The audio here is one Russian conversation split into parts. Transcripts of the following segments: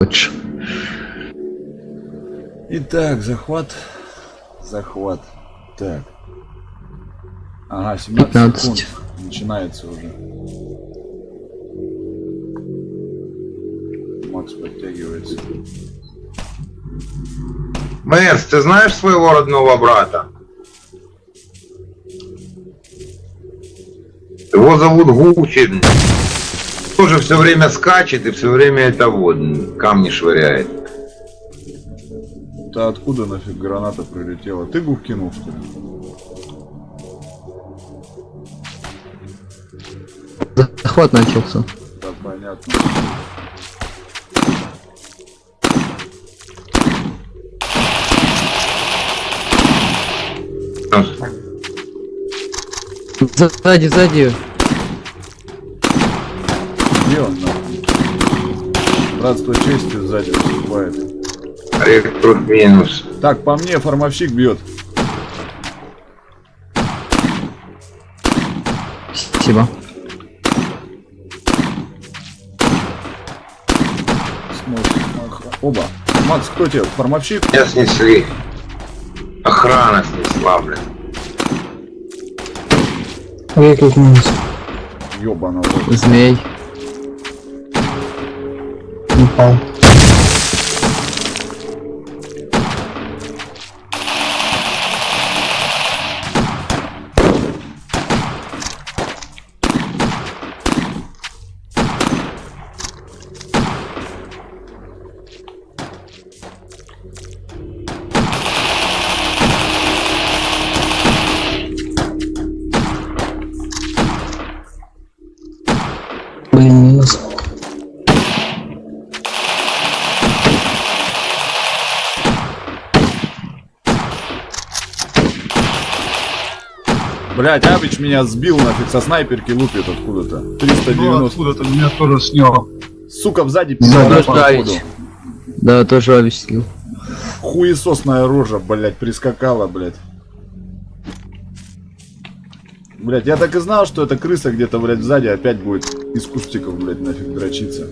хочешь. Итак, захват. Захват. Так. Ага, 17 15. секунд. Начинается уже. Макс подтягивается. Мэрс, ты знаешь своего родного брата? Его зовут Гучин. Тоже все время скачет и все время это вот камни швыряет. Да откуда нафиг граната прилетела? Ты гух кинул, что ли? Захват начался. Да, понятно. Сзади, сзади. 15 честью сзади выступает. Рекрут минус. Так, по мне фармовщик бьет. Спасибо. Оба. Макс, кто тебе? Фармовщик? Я снесли. Охрана снесла, блин. Рекрут минус. Ёбаного. Змей. Упал. Блять, Абич меня сбил нафиг со снайперки лупит откуда-то. 390. Ну, откуда-то меня тоже сняло. Сука, сзади походу. Да, тоже объяснил. Хуесосная рожа, блять, прискакала, блять. Блять, я так и знал, что эта крыса где-то, блять, сзади опять будет из кустиков, блять, нафиг дрочиться.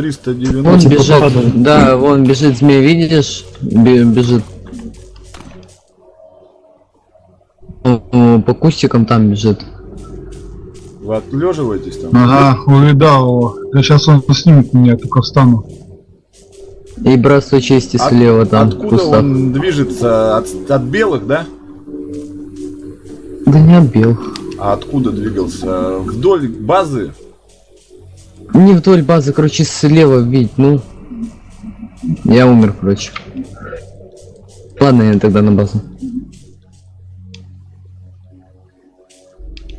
Триста Он девяносто. типа бежит. Да, вон бежит змей, видишь? Бе- Бежит. О, По кустикам там бежит. Вы отлеживаетесь там? Ага, увидал его. Да сейчас он снимет меня, только встану. И братство чести От- слева там. Откуда кустах. он движется? От, от белых, да? Да не отбил. А откуда двигался? Вдоль базы? Не вдоль базы, короче, слева видеть, ну. Я умер, короче. Ладно, я тогда на базу.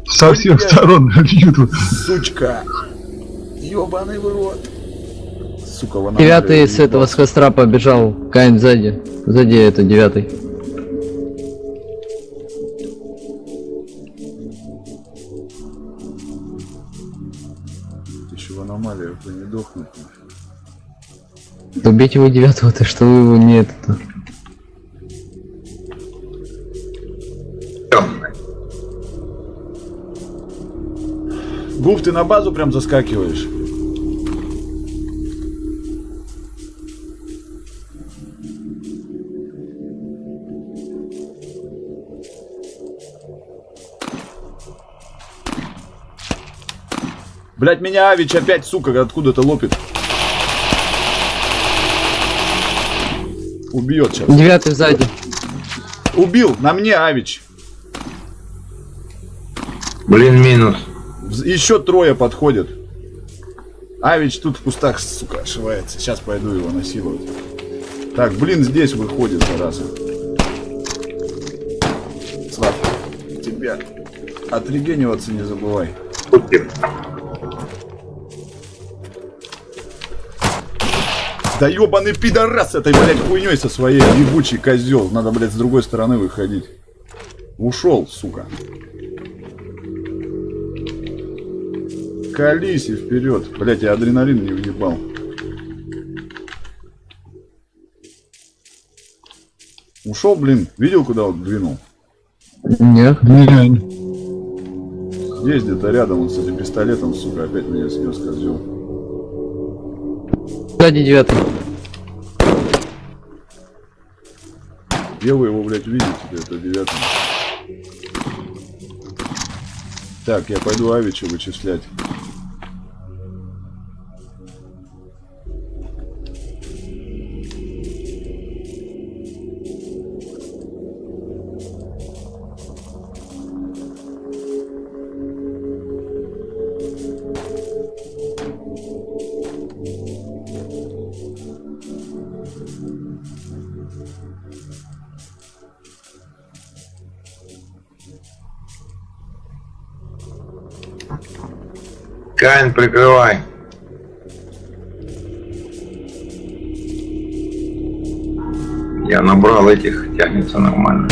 Со всех Блядь. сторон бьют. Сучка! Ёбаный в рот! Сука, вон Девятый с этого с костра побежал. Кайн сзади. Сзади это девятый. Дохнуть. Убейте его девятого, то что вы его не это Тёмный. Гуф, ты на базу прям заскакиваешь? Блять, меня Авич опять, сука, откуда-то лопит. Убьет сейчас. Девятый сзади. Убил, на мне Авич. Блин, минус. Еще трое подходят. Авич тут в кустах, сука, ошивается. Сейчас пойду его насиловать. Так, блин, здесь выходит, зараза. Слав, тебя отрегениваться не забывай. Путин. Да ебаный пидорас этой, блядь, хуйней со своей ебучий козел. Надо, блядь, с другой стороны выходить. Ушел, сука. Колись и вперед. Блядь, я адреналин не въебал. Ушел, блин. Видел, куда он двинул? Нет. Не, Здесь где-то рядом, он с этим пистолетом, сука, опять меня снес козел. Сзади девятый. Где вы его, блядь, видите? Это девятый. Так, я пойду Авича вычислять. Прикрывай. Я набрал этих, тянется нормально.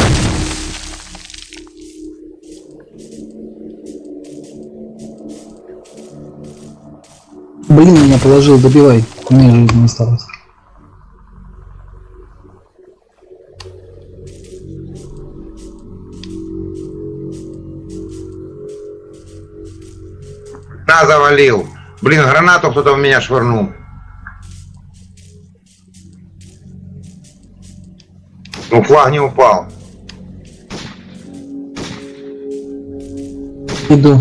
Блин, меня положил, добивай. У меня жизни осталось. Завалил. Блин, гранату кто-то в меня швырнул. Ну, флаг не упал. Иду.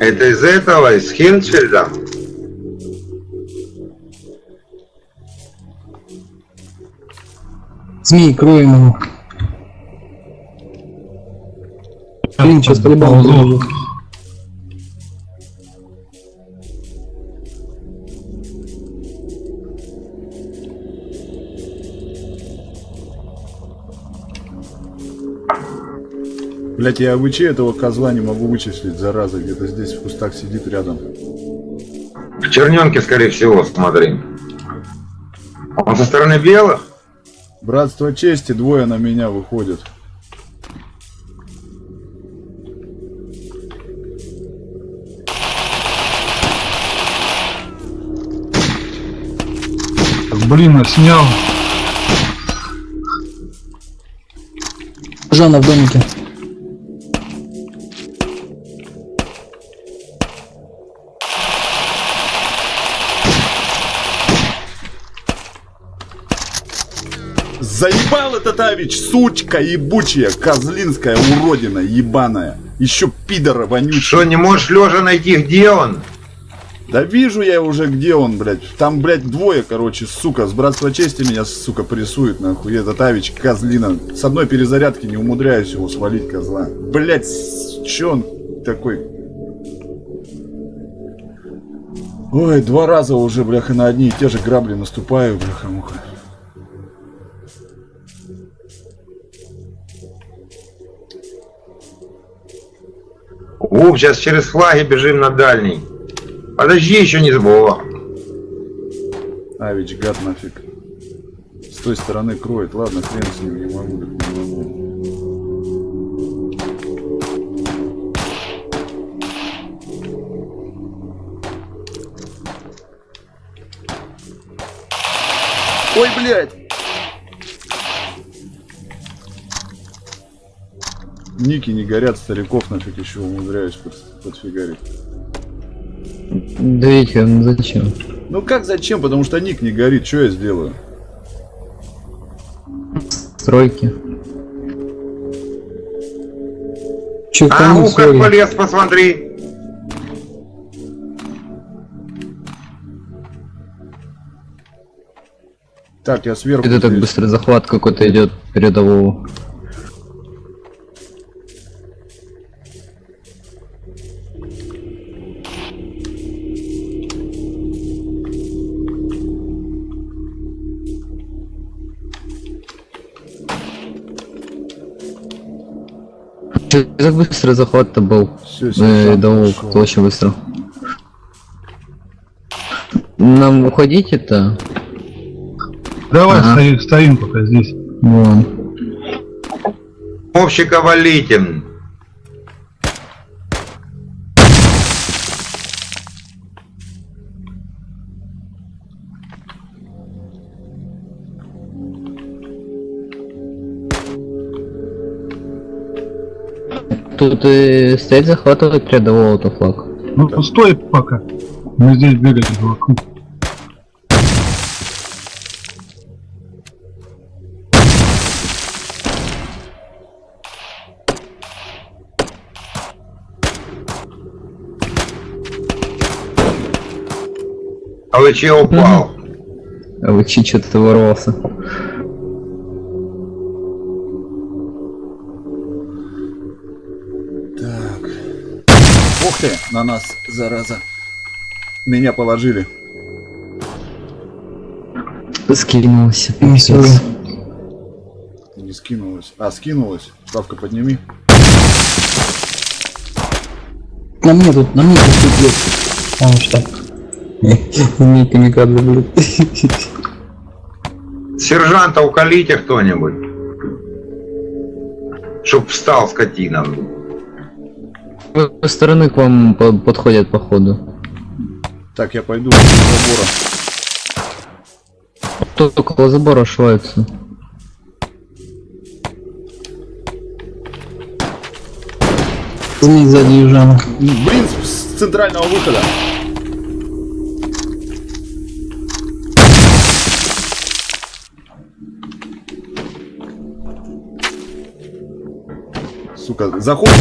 Это из этого, из Хинчельда? Змей, кроем его. Блин, сейчас по-любому Блять, я АВЧ этого козла не могу вычислить, зараза, где-то здесь в кустах сидит рядом. В черненке, скорее всего, смотри. Он со стороны белых? Братство чести, двое на меня выходят. блин, а снял. Жанна в домике. Заебал этот Авич, сучка ебучая, козлинская уродина ебаная. Еще пидора вонючая. Что, не можешь лежа найти, где он? Да вижу я уже, где он, блядь. Там, блядь, двое, короче, сука. С братства чести меня, сука, прессует, нахуй. Этот Авич, козлина. С одной перезарядки не умудряюсь его свалить, козла. Блядь, чё он такой? Ой, два раза уже, бляха, на одни и те же грабли наступаю, бляха-муха. Уп, сейчас через флаги бежим на дальний. Подожди, еще не забыл. Авич, гад нафиг. С той стороны кроет. Ладно, хрен с ним, не могу, не могу. Ой, блядь! Ники не горят, стариков нафиг еще умудряюсь под- подфигарить. Да видите, ну зачем? Ну как зачем? Потому что ник не горит, что я сделаю? Стройки. Че, А, ну как полез, посмотри. Так, я сверху. Это так быстро захват какой-то идет передового. Чё так быстро захват-то был? Все, Э, да, о, как-то очень быстро. Нам уходить это? Давай Ага. стоим, стоим пока здесь. Вон. Общика валите. Тут э, стоять захватывать рядового-то флаг. Ну стой пока. Мы здесь бегать вокруг. А вы че упал? А вы че что-то ворвался? Ух ты, на нас, зараза. Меня положили. Скинулся. Не пипец. Не скинулась. А, скинулась. Ставка подними. На мне тут, на мне тут идет. А, что? Не камикадзе, блядь. Сержанта уколите кто-нибудь. Чтоб встал скотина. С той стороны к вам по- подходят походу. Так, я пойду вдоль забора. Тут около забора шваются. Змей сзади южана. Блин, с с центрального выхода. Сука, заходит.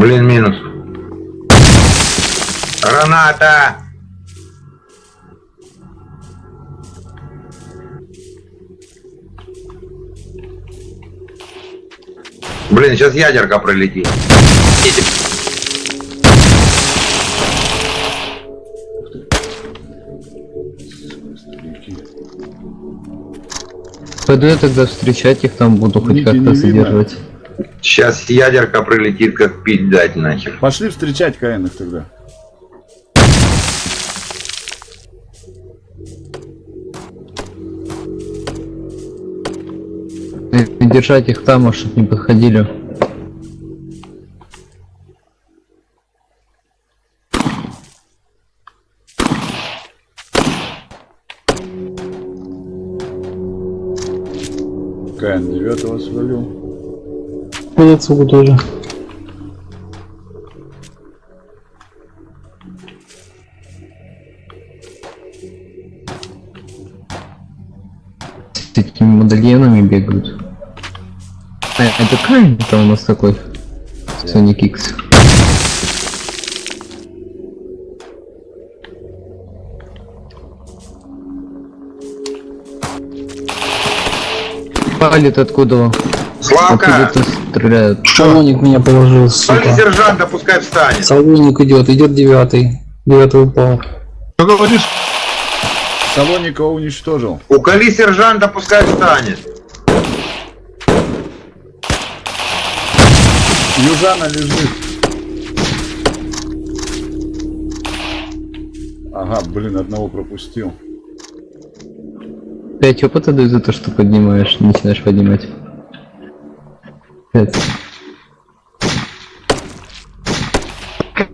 Блин, минус. Граната! Блин, сейчас ядерка пролетит. Пойду я тогда встречать их, там буду хоть как-то задерживать. Сейчас ядерка прилетит, как пить дать нахер. Пошли встречать Каинов тогда. И держать их там, а чтоб не подходили. Каин девятого свалил. По отцу тоже. С этими модальонами бегают. А, это Кайн это у нас такой? Sonic X. Палит откуда? Славка! Откуда-то стреляют. Салоник меня положил, сука. сержанта, пускай встанет. Салоник идет, идет девятый. Девятый упал. Что говоришь? Салоника уничтожил. Уколи сержанта, пускай встанет. Южана лежит. Ага, блин, одного пропустил. 5 опыта дают за то, что поднимаешь, начинаешь поднимать. 5.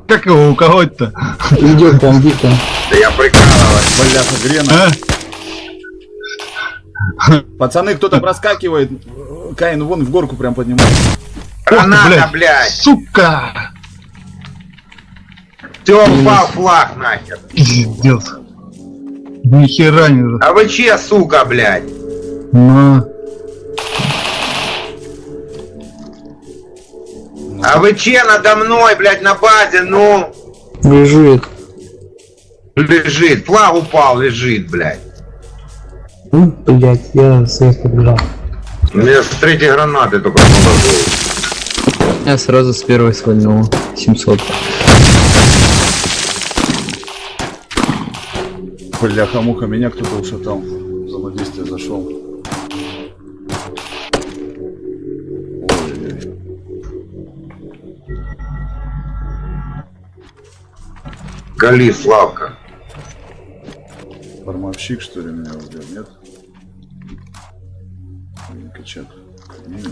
Как, его уколоть-то? Идет там Вика. Да я прикалываюсь. Бляха, Грена. А? Пацаны, кто-то проскакивает. Каин вон в горку прям поднимает. Граната, блядь. блядь. Сука! Все, упал флаг нахер. Пиздец. Ни хера не... А вы че, сука, блядь? На. А вы че надо мной, блядь, на базе, ну? Лежит. Лежит, флаг упал, лежит, блядь. Ну, блять, я свет побежал. У меня с третьей гранаты только положил. Я сразу с первой свальнула. 700. Бляха-муха, меня кто-то ушатал. Взаимодействие зашел. Гали, Славка. Формовщик, что ли, меня убил, нет? Или Качак. Не,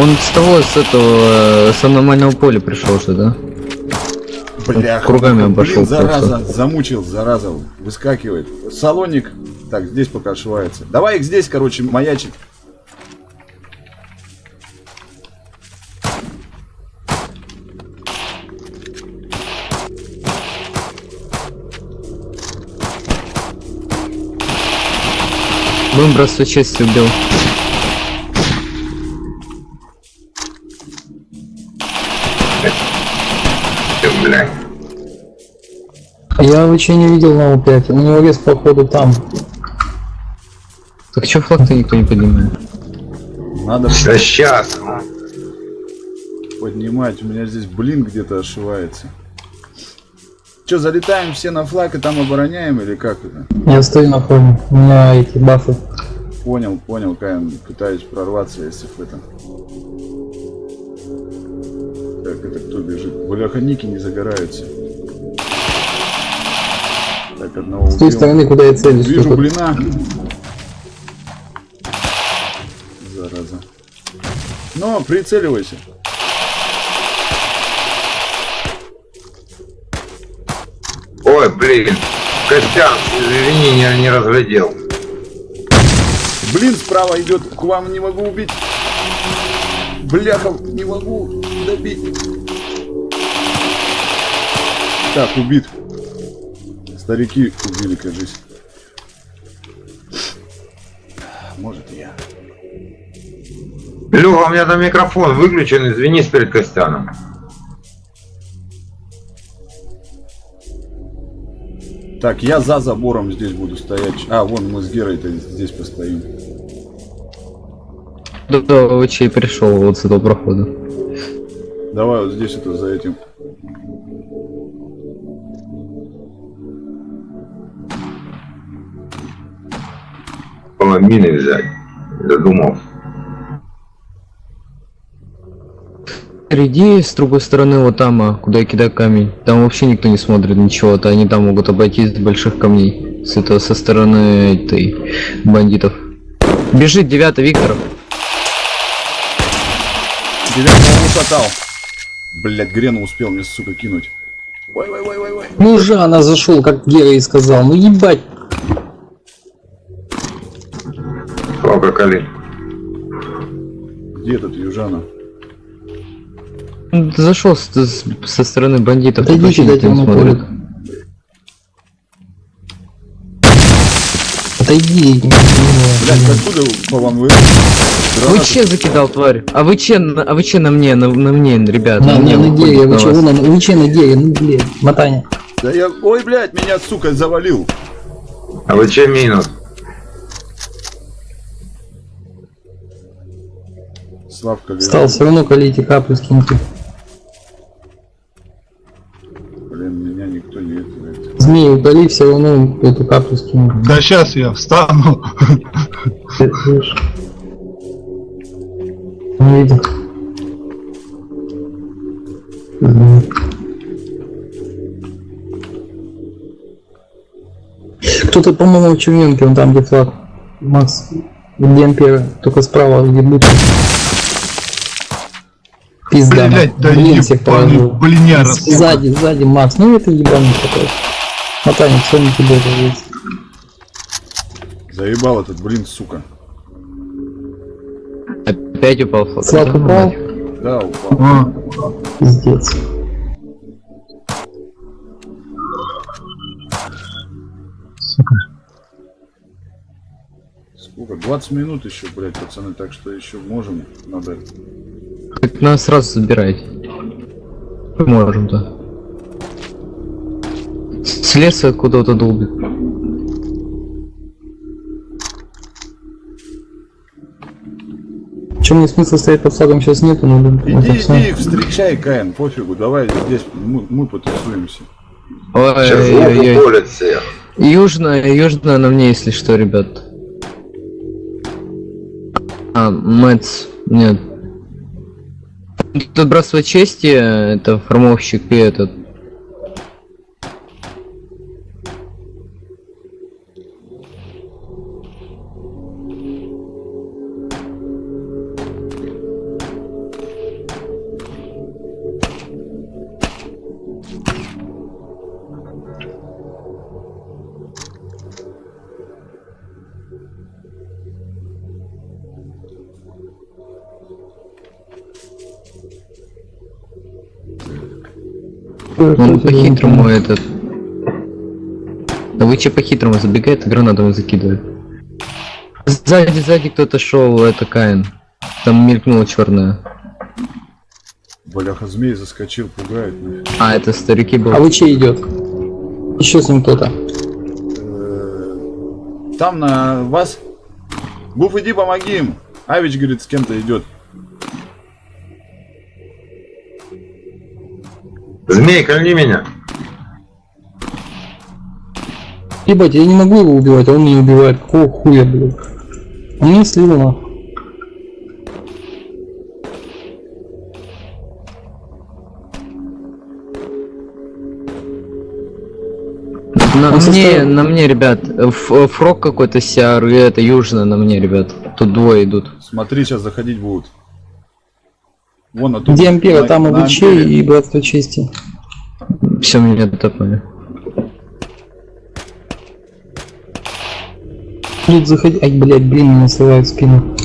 Он с того, с этого, э, с аномального поля пришел же, да? Бляха, Кругами блин, обошел зараза, замучил, зараза, выскакивает. Салоник, так, здесь пока ошивается. Давай их здесь, короче, маячить. Выброс чести убил. Я вообще не видел на У5. У него вес походу там. Так чё флаг-то никто не поднимает? Надо Да сейчас. поднимать. У меня здесь блин где-то ошивается. Че, залетаем все на флаг и там обороняем или как это? Я стою на фоне. У меня эти бафы. Понял, понял, Каин. Пытаюсь прорваться, если в этом. Так, это кто бежит? Бляха, ники не загораются. Так, одного С той убил. стороны, куда я целюсь. Вижу только- блина. Зараза. Но, прицеливайся. Ой, блин. Костян, извини, не, не разглядел. Блин, справа идет. К вам не могу убить. Бляха, не могу добить. Так, убит. Старики убили, кажись. Может я. Леха, у меня там микрофон выключен, извинись перед Костяном. Так, я за забором здесь буду стоять. А, вон мы с Герой-то здесь постоим. Да, да, вообще пришел вот с этого прохода. Давай вот здесь это за этим. Мины взять. Задумал. Впереди, с другой стороны, вот там, а, куда я кидаю камень. Там вообще никто не смотрит ничего, то они там могут обойтись с больших камней. С этого, со стороны этой бандитов. Бежит девятый Викторов. Девятого ушатал. Блять, Грену успел мне, сука, кинуть. Ой, ой, ой, ой, ой. Ну Жана зашел, как Гера и сказал. Ну ебать. Славка Кали. Где этот Южана? Зашел с- с- со стороны бандитов. Вообще никто дайте ему полик. Отойди. Блять, откуда по вам вы? Вы че закидал, тварь? А вы че, а вы че на мне, на, на мне, ребят? На, мне на, дере, на вы че, на, вы че на дере, ну блин, мотание. Да я... Ой, блядь, меня, сука, завалил. А вы че минус? Славка. Стал все равно колите каплю скиньте. Блин, меня никто не это... Змеи удали, все равно эту каплю скину. Да сейчас я встану. Не видел. Мгм. Кто-то, по-моему, в червенке, он там, где флаг. Макс, где Ампера, только справа, где бычок. Пизда, Блять, да блин, всех ебаный положил. блиняра. сука. Сзади, сзади, Макс, ну это ебаный такой. Мотание, все на тебе есть. Заебал этот, блин, сука. Опять упал. Флаг Да, упал. Да, упал. А, пиздец. сука. Сколько? 20 минут еще, блядь, пацаны, так что еще можем. Надо... Так нас сразу забирайте. Можем-то. С леса куда-то долбит. Чем мне смысла стоять под флагом сейчас нету, но блин, Иди, иди их встречай, Каин, пофигу, давай здесь мы, мы потусуемся. Ой-ой-ой. Южная, южная на мне, если что, ребят. А, Мэтс, нет. Тут братство чести, это формовщик и этот. Он по-хитрому этот. Да вы че по-хитрому забегает и гранатами закидывает. Сзади, сзади кто-то шел, это Каин. Там мелькнула черная. Бляха, змей заскочил, пугает. нафиг. А, это старики А был. вы че идет? Еще с ним кто-то. Э, Там на вас. Буф, иди помоги им. Авич, говорит, с кем-то идет. Змей, кольни меня. Ебать, я не могу его убивать, а он меня убивает. Какого хуя, блядь? Он нахуй. На Он мне, состоял- на мне, ребят. Ф- Фрог какой-то сиар, и это южная на мне, ребят. Тут двое идут. Смотри, сейчас заходить будут. Вон оттуда. Где Ампера, там и Лучей, и Братство Чести. Все меня топали. Тут заходи... Ай, блядь, блин, меня срывает в спину.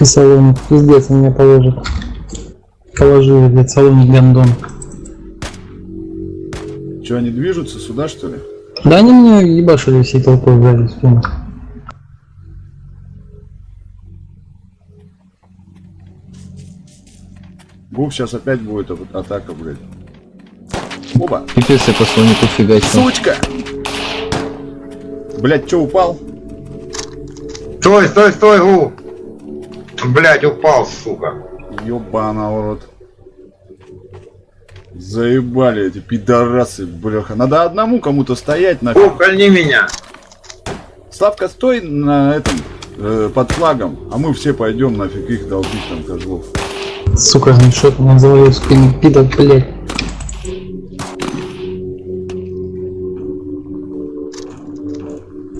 Салоник, пиздец, меня положит. Положили, блядь, салоник гандон. Че, они движутся сюда, что ли? Да они мне ебашили всей толпой, блядь, спину. Буф, сейчас опять будет а- атака, блядь. Оба. Пипец, я по слонику фигачил. Сучка! Блять, че упал? Стой, стой, стой, гу. Блять, упал, сука. Ёбана в рот. Заебали эти пидорасы, бляха. Надо одному кому-то стоять Гу, нафиг. кольни меня. Славка, стой на этом, э, под флагом, а мы все пойдем нафиг их долбить там козлов. Сука, ну что ты завалил в спину, пидор, блядь.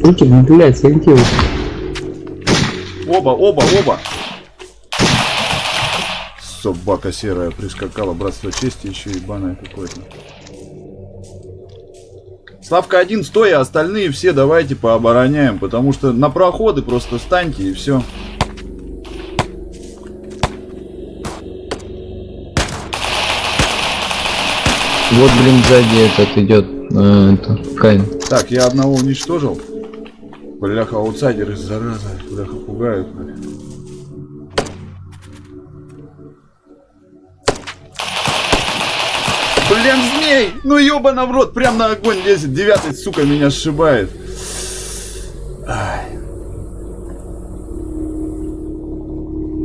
Руки, блядь, сориентируйся. Оба, оба, оба! Собака серая прискакала, братство чести еще ебаное какое-то. Славка один, стой, а остальные все давайте пообороняем, потому что на проходы просто станьте и все. Вот, блин, сзади этот идет. э, это. Так, я одного уничтожил. Бляха, аутсайдеры, зараза, бляха, пугают. Блин, змей! Ну ёбана в рот, прям на огонь лезет. Девятый, сука, меня сшибает. Ай.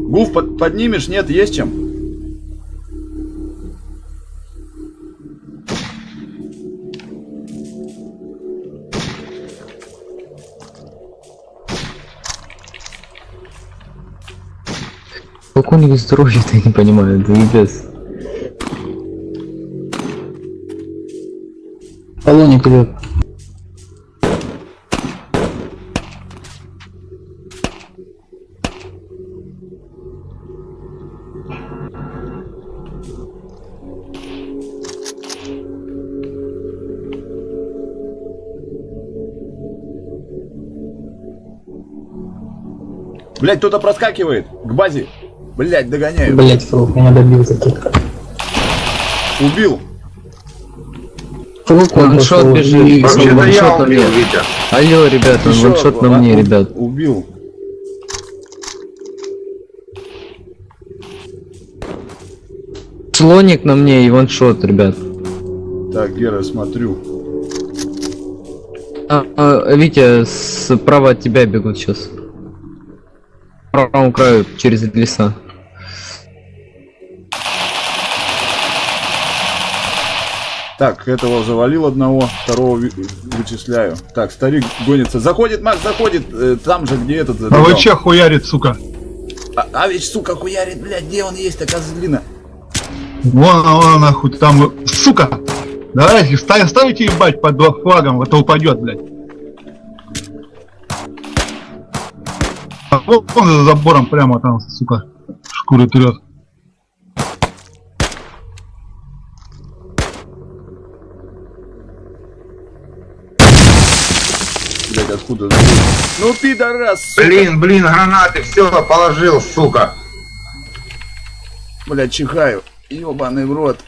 Гуф под- поднимешь? Нет, есть чем? Как у них здоровье-то, я не понимаю, да пипец. Полоник идет. Блять, кто-то проскакивает к базе. Блять, догоняю. Блять, фрук, меня добил таки. Убил. Он Ваншот бежит. Вообще-то ваншот я на убил, мне. Витя. Алло, ребят, он Ещё ваншот на одного. мне, ребят. Слоник на мне и ваншот, ребят. Так, Гера, смотрю. А, а, Витя, справа от тебя бегут сейчас. По правому краю, через леса. Так, этого завалил одного, второго вычисляю. Так, старик гонится. Заходит, Макс, заходит. э, там же, где этот А забегал. вы че хуярит, сука? А, а ведь, сука, хуярит, блядь, где он есть, такая козлина? Вон, вон, нахуй, там, сука! Давайте, ставь, ставите ебать под флагом, это упадет, блядь. А вон, вон за забором прямо там, сука, шкуры трет. Откуда? Ну, пидорас, сука. Блин, блин, гранаты, все, положил, сука. Блядь, чихаю. Ёбаный в рот.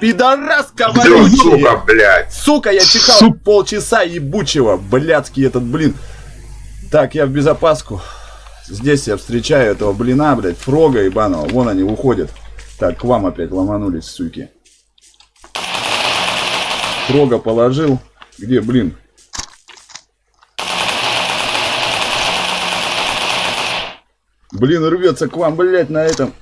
Пидорас, коварючий! сука, блядь. Сука, я чихал Сук. полчаса ебучего, блядский этот блин. Так, я в безопаску. Здесь я встречаю этого блина, блядь, фрога ебаного. Вон они уходят. Так, к вам опять ломанулись, суки. Фрога положил. Где, блин? Блин, рвется к вам, блядь, на этом.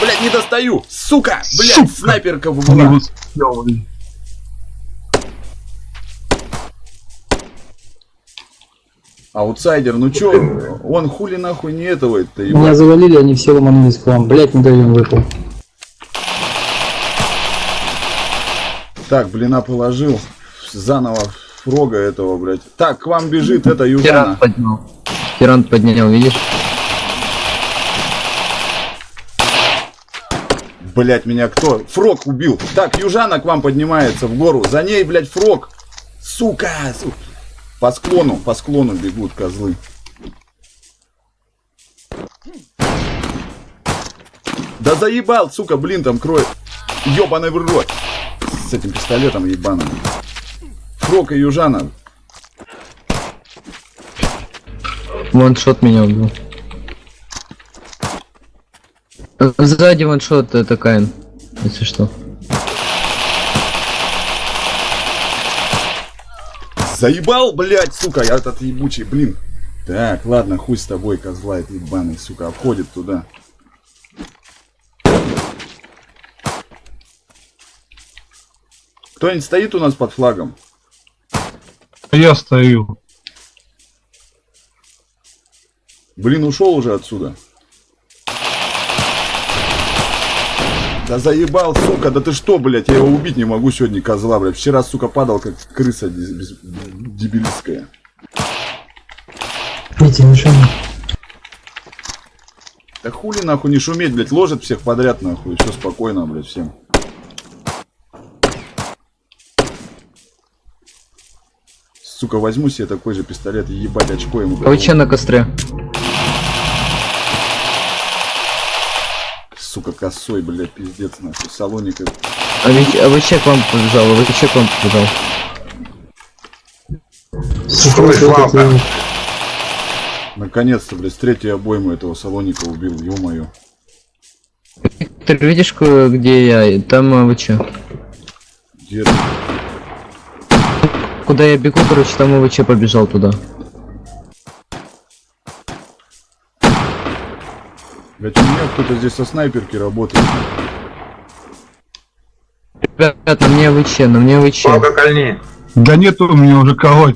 Блядь, не достаю! Сука! Блядь, Сука! снайперка его съел, блядь. Аутсайдер, ну чё, он хули нахуй не этого это Меня ебать. завалили, они все ломанулись к вам. Блять, медальон выпал. Так, блина положил. Заново фрога этого, блядь. Так, к вам бежит это Тиран Южана. поднял. Тиран поднял, видишь? Блять, меня кто? Фрог убил. Так, Южана к вам поднимается в гору. За ней, блядь, фрог. Сука! су- По склону, по склону бегут козлы. Да заебал, сука, блин, там кроет. Ёбаный в рот. С этим пистолетом ебаным. Фрог и Южана. Ваншот меня убил. Э, Сзади ваншот это Каин, если что. Заебал, блядь, сука, я этот ебучий, блин. Так, ладно, хуй с тобой, козла, это ебаный, сука, обходит туда. Кто-нибудь стоит у нас под флагом? Я стою. Блин, ушел уже отсюда. Да заебал, сука, да ты что, блядь, я его убить не могу сегодня, козла, блядь. Вчера, сука, падал, как крыса без- дебилистская. Видите, мишень. Да хули нахуй не шуметь, блядь, ложит всех подряд нахуй, все спокойно, блядь, всем. Сука, возьму себе такой же пистолет и ебать очко ему. А вы че на костре? Сука, косой, блядь, пиздец, нахуй, салоник. и- А ведь а вы че к вам побежал? А вы че к вам побежал? Славка. Наконец-то, блядь, с третьей обоймы этого салоника убил, ё-моё. Ты видишь, где я? Там а, вы че? Где Куда я бегу, короче, там ВЧ побежал туда. Блядь, у меня кто-то здесь со снайперки работает. Ребят, на мне ВЧ, на мне ВЧ. Славка, кольни. Да нету у меня уже кого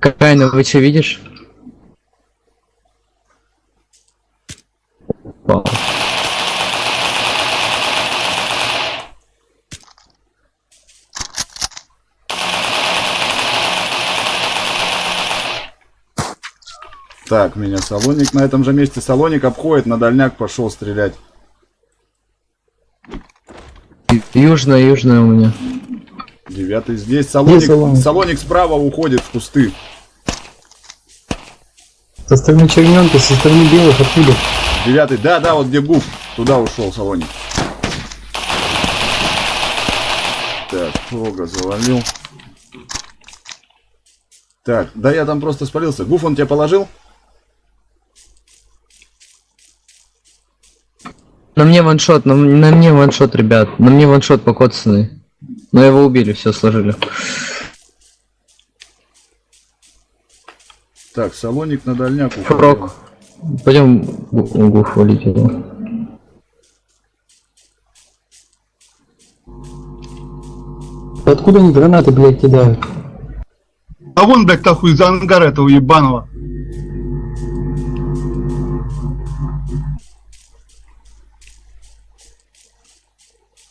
Какая на ВЧ, видишь? Так, меня салоник на этом же месте. Салоник обходит, на дальняк пошел стрелять. Южная, южная у меня. Девятый здесь. Салоник, салоник? салоник справа уходит в кусты. Со стороны черненка, со стороны белых, откуда? Девятый, да, да, вот где гуф. Туда ушел салоник. Так, Фрога завалил. Так, да я там просто спалился. Гуф он тебя положил? На мне ваншот, на, на мне ваншот, ребят. На мне ваншот покоцанный. Но его убили, все сложили. Так, салоник на дальняк. Фрок. Пойдем угу хвалить его. Откуда они гранаты, блядь, кидают? А вон, блядь, нахуй из ангара этого ебаного.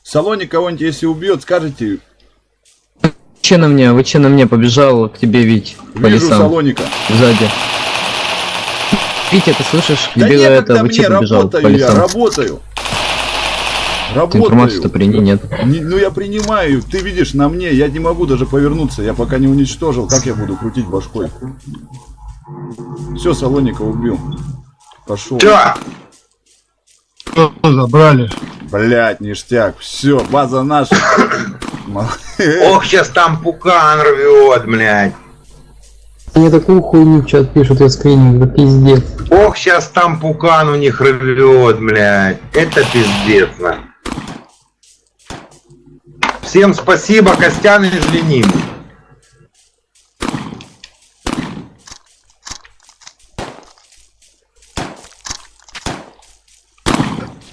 Салоник кого-нибудь если убьет, скажете, Че на мне? Вы че на мне побежал к тебе, Вить? По вижу лесам. салоника. Сзади. Витя, ты слышишь? Да некогда это? Вы мне, че побежал по работаю я, лесам? работаю. Ты информацию-то Работаю. прини, нет. Не- ну я принимаю, ты видишь на мне, я не могу даже повернуться, я пока не уничтожил, как я буду крутить башкой? Все, Салоника убил. Пошел. Все, Что забрали? Блять, ништяк. Все, база наша. Ох, сейчас там пукан рвет, блядь. Мне такую хуйню в чат пишут, я скриню, да пиздец. Ох, сейчас там пукан у них рвет, блядь. Это пиздец, на. Всем спасибо, Костян из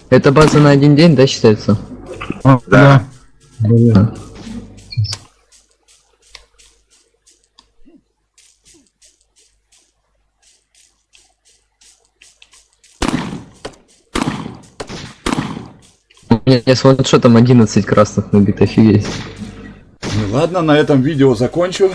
Это база на один день, да, считается? А, Да. Блин. У меня с ваншотом 11 красных набит, офигеть. Ну ладно, на этом видео закончу.